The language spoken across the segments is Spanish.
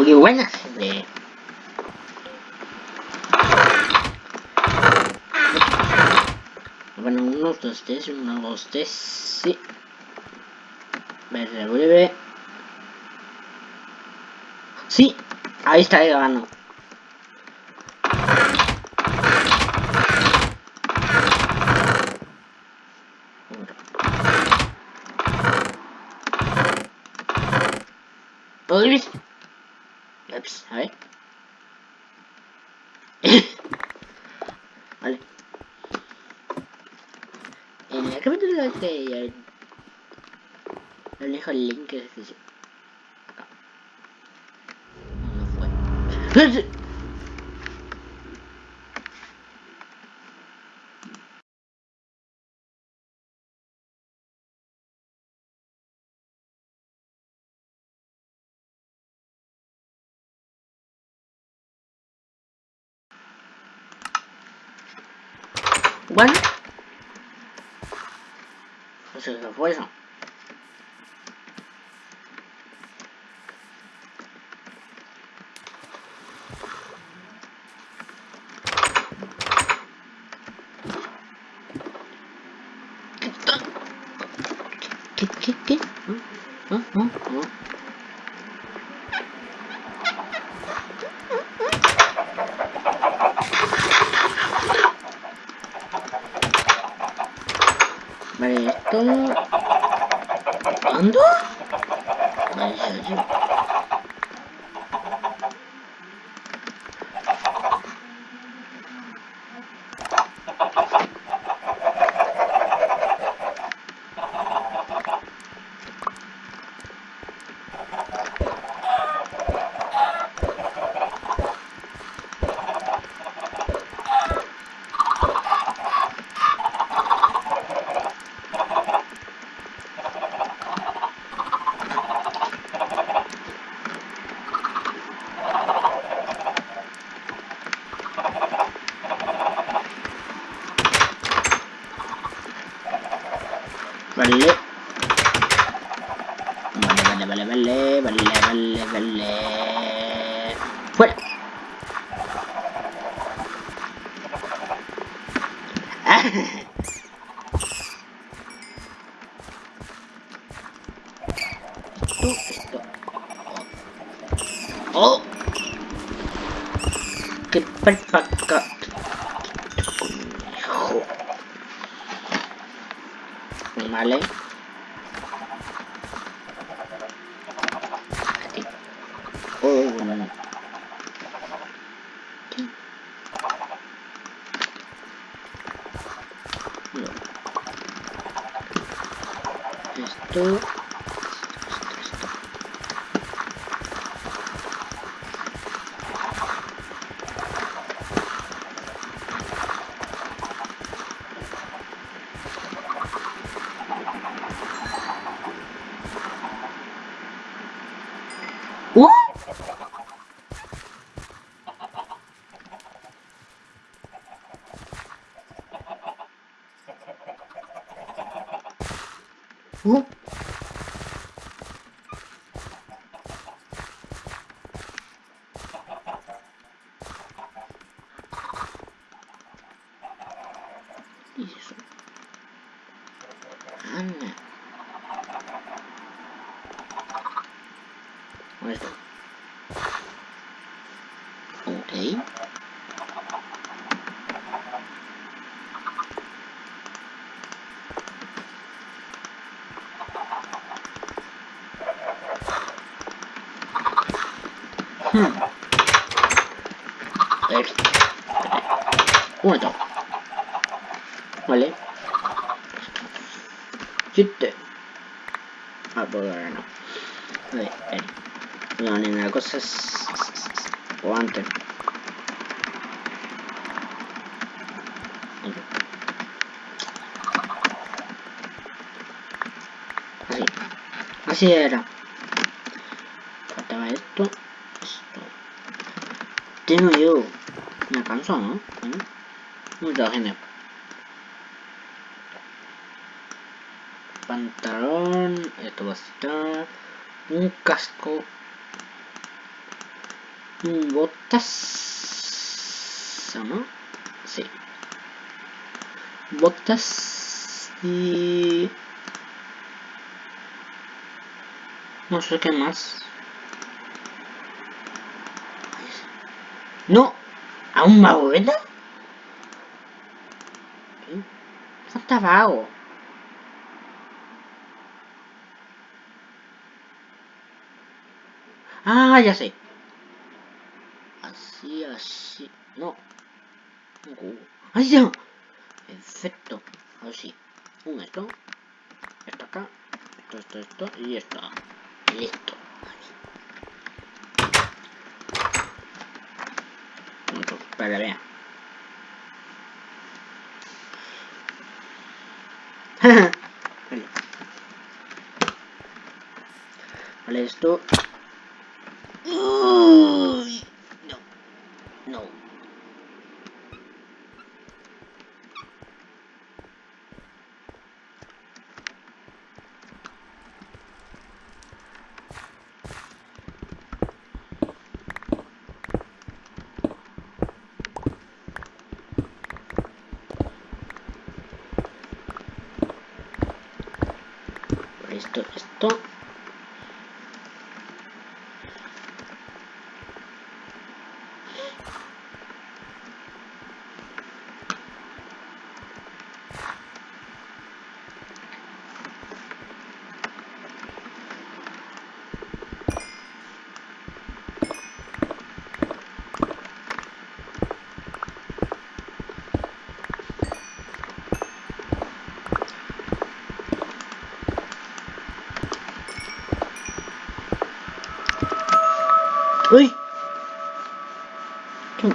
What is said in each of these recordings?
Uy, buenas, gente. Bueno, uno, dos, tres, uno, dos, tres, sí. Verde, breve. Sí, ahí está grabando. ¿Todo bien? Ups, a ver. vale. En el capítulo de este... Le dejo el link que es acá. No fue. Bueno. Pues eso fue eso. ¿Qué? ¿Qué? ¿Qué? ¿Ah? ¿Ah? ¿Ah? ¿Ah? Vale, esto... ¿Cuándo? Vale, ya, ya. Vale. Vale, vale, vale, vale, vale, vale, vale. Fuera. Ah. Esto, esto. Oh. Qué perfecto. Conejo. Vale. fou. Por ahora no. A ver, a ver. No, nena, la cosa es... O antes. Así. Así era. Faltaba esto. Esto. Tengo yo una canción, ¿no? Bueno. Mucha gente. Pantalón. Esto va a. Un casco Mm, Botas... ¿O no? Sí. Botas y... No sé qué más. No, ¿aún más buena? Falta vago. Ah, ya sé. Así, así. No. ¡Ahí ya! Perfecto. Así. Un esto. Esto acá. Esto, esto, esto. Y esto. Listo. Para vean. vale. Vale, esto. Uy, no. No. Esto, esto. ¡Uy! ¿Qué?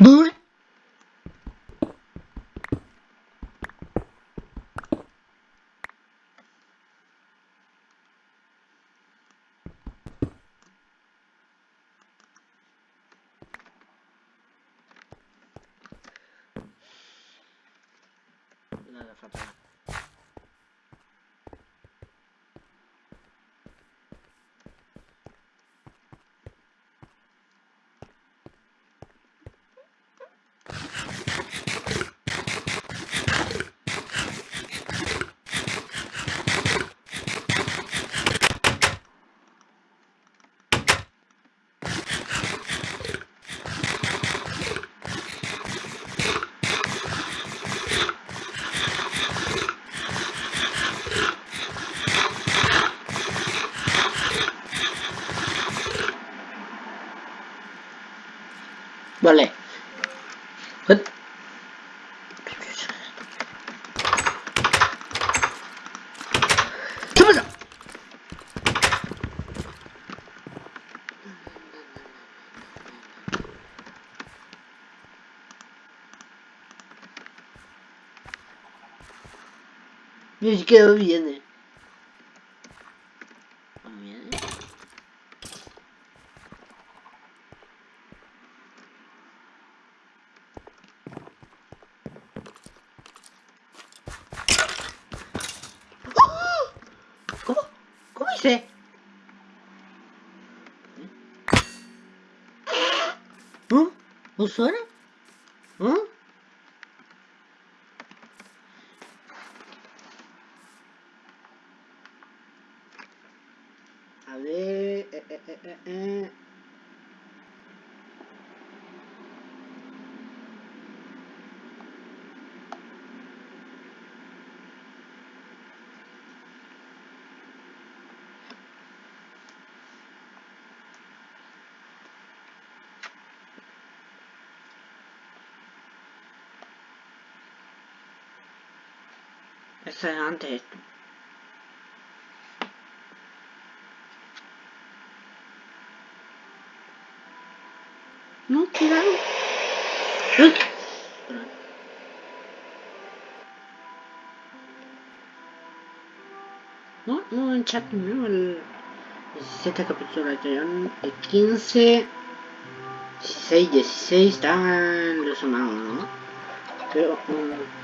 ¡Uy! Nada fatal. Vale. Hut. ¿Qué pasa? Ni siquiera viene. ¿No viene? ¿Cómo? ¿Cómo. ¿Ah? A ver... Eh, eh, eh, eh, eh. Esto. No, cuidado. ¡Uy! No, no, en chat no, el 17 capítulo de el 15, 16, 16 están resumados, ¿no? Pero, um,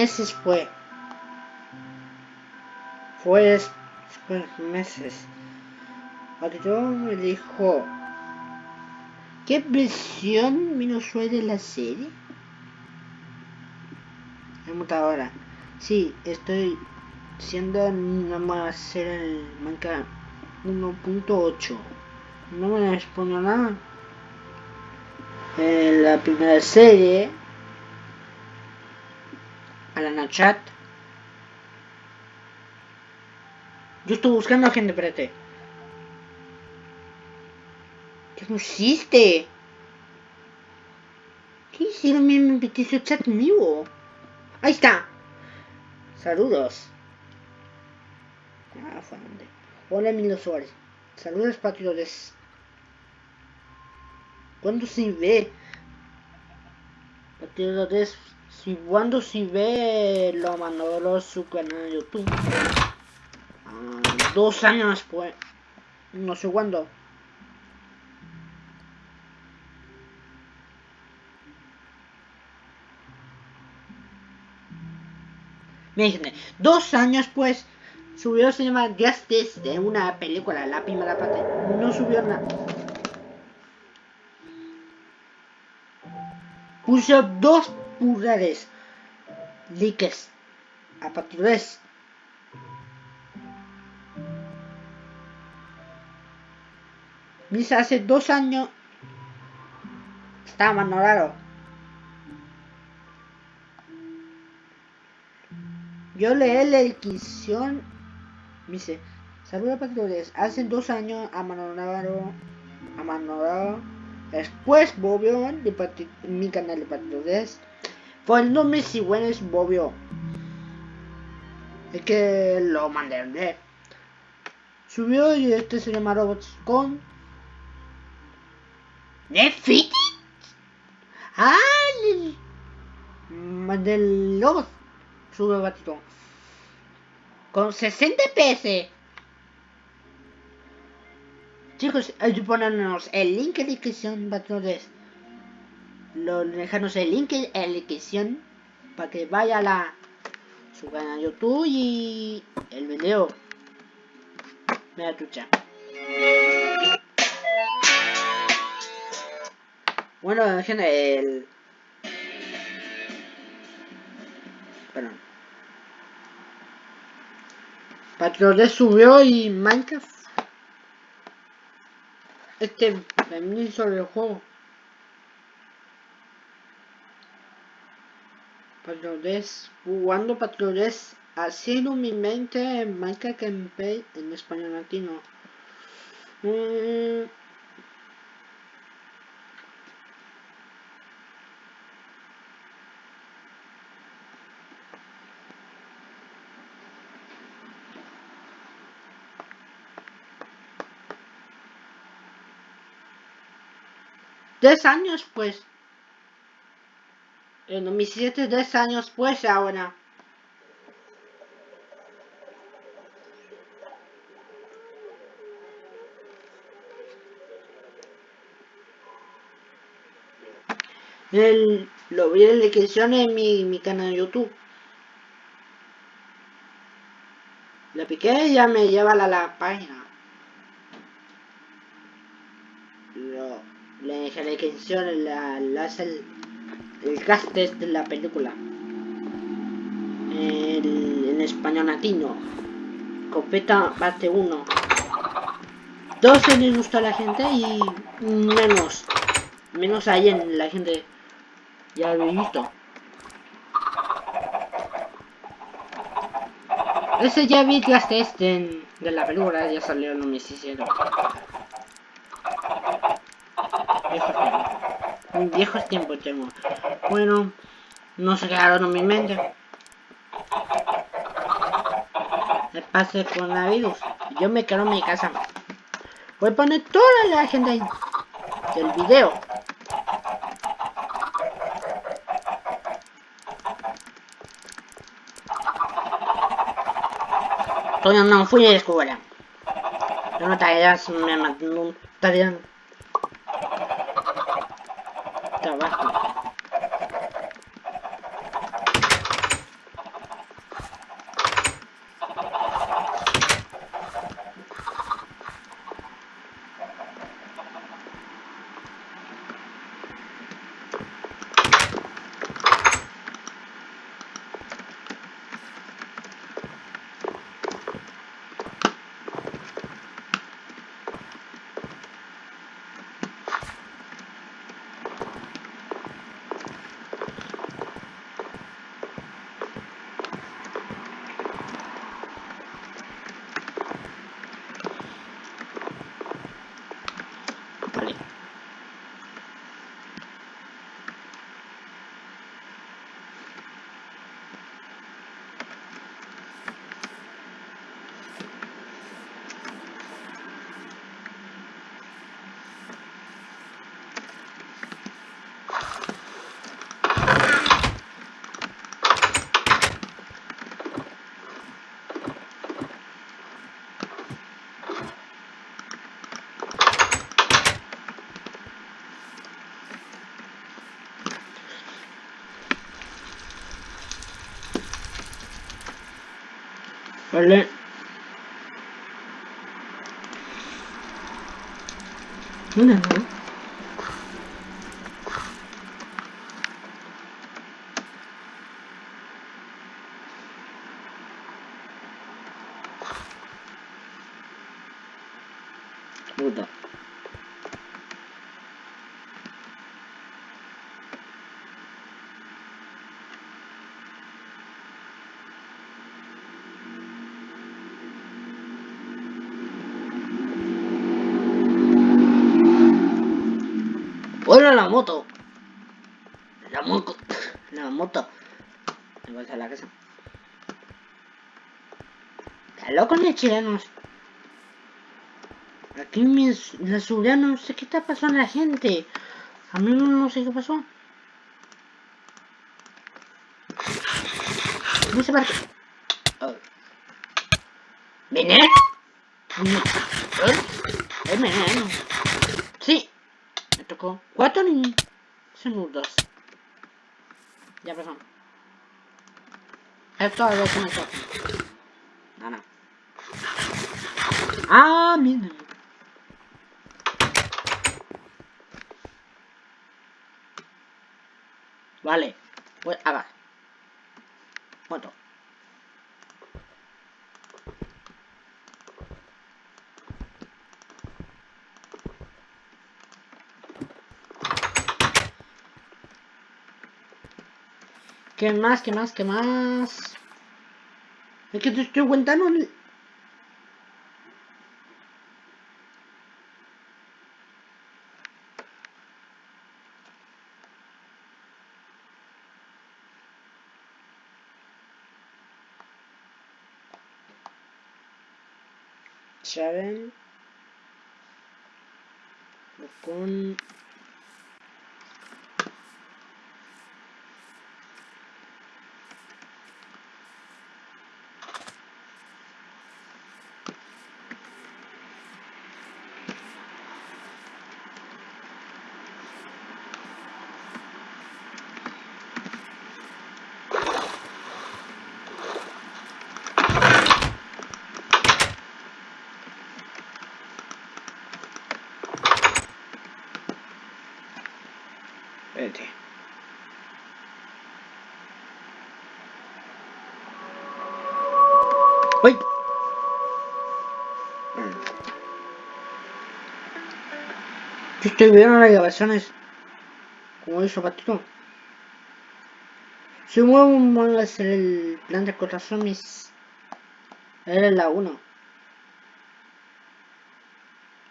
meses fue. Fue cinco meses. Yo me dijo, ¿qué versión menos fue de la serie? ahora. Sí, estoy siendo nada más ser el Minecraft 1.8. No me respondo nada. En la primera serie, a la chat. Yo estoy buscando a gente, espérate. ¿Qué pusiste? ¿Qué hicieron mi petición chat mío? Ahí está. Saludos. Ah, fue donde. Hola, Emilio Suárez. Saludos, patriotas. ¿Cuándo se ve? Patriotas. Si cuando se ve lo mandó su canal de YouTube. Ah, dos años después. No sé cuándo. Me dos años pues subió se llama Justice de una película, la primera parte. No subió nada. Puso dos pulgares likes a partir de eso. Dice hace dos años estaba más Yo leí la edición. Dice, saludos patrones. Hace dos años a Manolaro. A Manolaro. Después Bobio de mi canal de patrones. Fue el nombre si bueno es. Es que lo mandé. Subió y este se llama Robots con. ¿Defeated? Ah, mandé el Robots sube batito. Con 60 PS. Chicos, que ponernos el link la descripción, patrones. Lo dejarnos el link en la descripción para que vaya a la su canal YouTube y el video. Mira trucha. Bueno, gente, el Perdón. Patriones subió y Minecraft. Este también sobre el juego. Patriones jugando patriones haciendo mi mente en Minecraft Gameplay en español latino. Mm. Tres años, pues. En 2007, tres años, pues, ahora. El, lo vi en la descripción en mi, mi canal de YouTube. La piqué y ya me lleva a la, la página. le dejé la descripción, la, la, el cast de la película. El, en español latino. Copeta parte 1. Dos se les gustó a la gente y menos. Menos ahí en la gente. Ya lo he visto. Ese ya vi que hasta este de la película ya salió en 2017. Viejos tiempos. Viejos tiempos tengo. Bueno, no se quedaron en mi mente. Me pase con la virus. Yo me quedo en mi casa. Voy a poner toda la agenda del video. Todavía no fui a la escuela. No tareas, me mandó tarea. Trabajo. Vale. Vale. Una, ¿no? Puta. Bueno, la moto. La moto. La moto. Me voy a la casa. Está loco los chilenos. Aquí mis, la seguridad no sé qué está pasando a la gente. A mí no, no sé qué pasó. No sé para qué. Oh. ¿Veneno? ¿Eh? ¿Es veneno? Ni minutos. Ya pasó. Esto a ver si me toca. No, no. Ah. Vale. Pues haga. Moto. ¿Qué más? ¿Qué más? ¿Qué más? Es que te estoy contando. el-. Con. Espérate. ¡Uy! Viendo las grabaciones. Como hizo patito. Si muevo hacer el plan de contra zombies. Era la 1.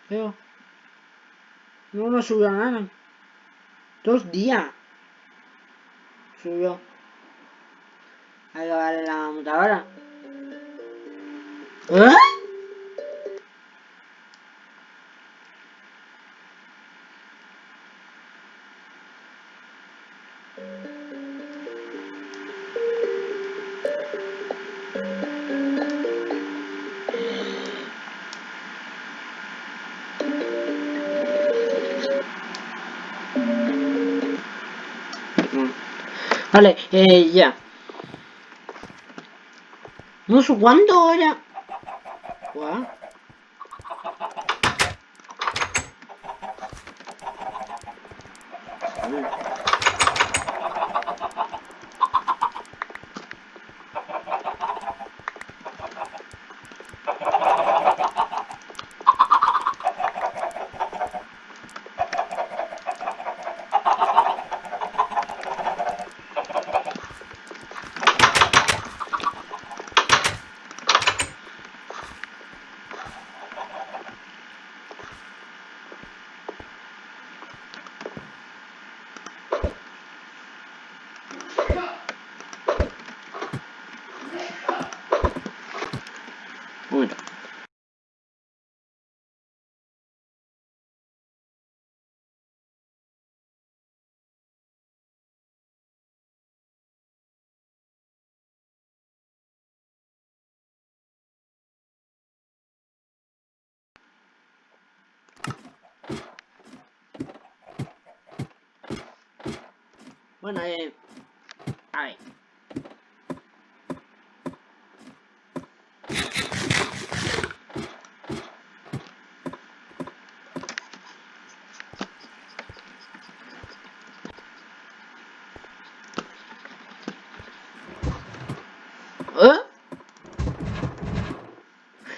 Pero. No, subió nada. Dos días. Subió. A grabar la mutadora. ¿Eh? Vale, eh, ya. No sé cuándo ya. Uy. Bueno, eh... A ver. ¿Eh?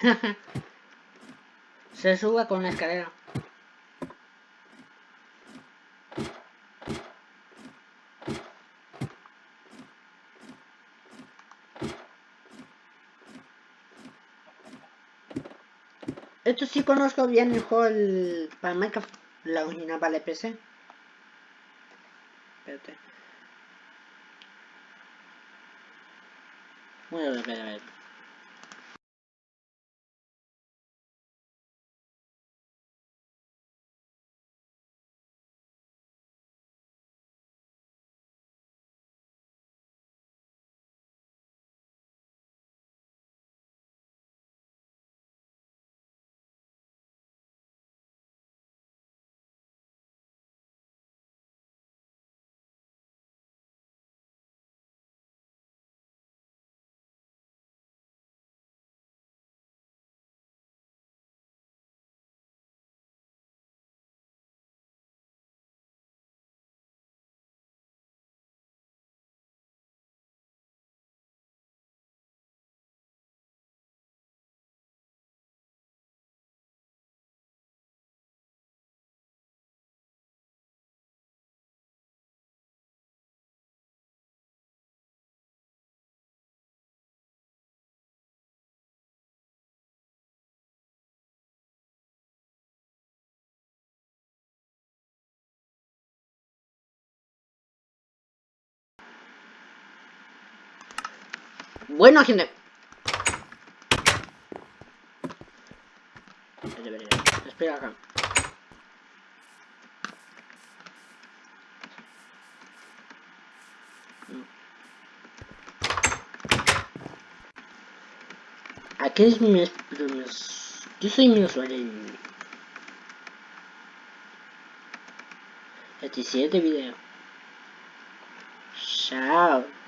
Se sube con la escalera. Esto sí conozco bien el juego el, para Minecraft, la original para el PC. Espérate. Voy a ver. Bueno, gente. Espera acá. Aquí es mi... Yo soy mi usuario. El siguiente video. Chao.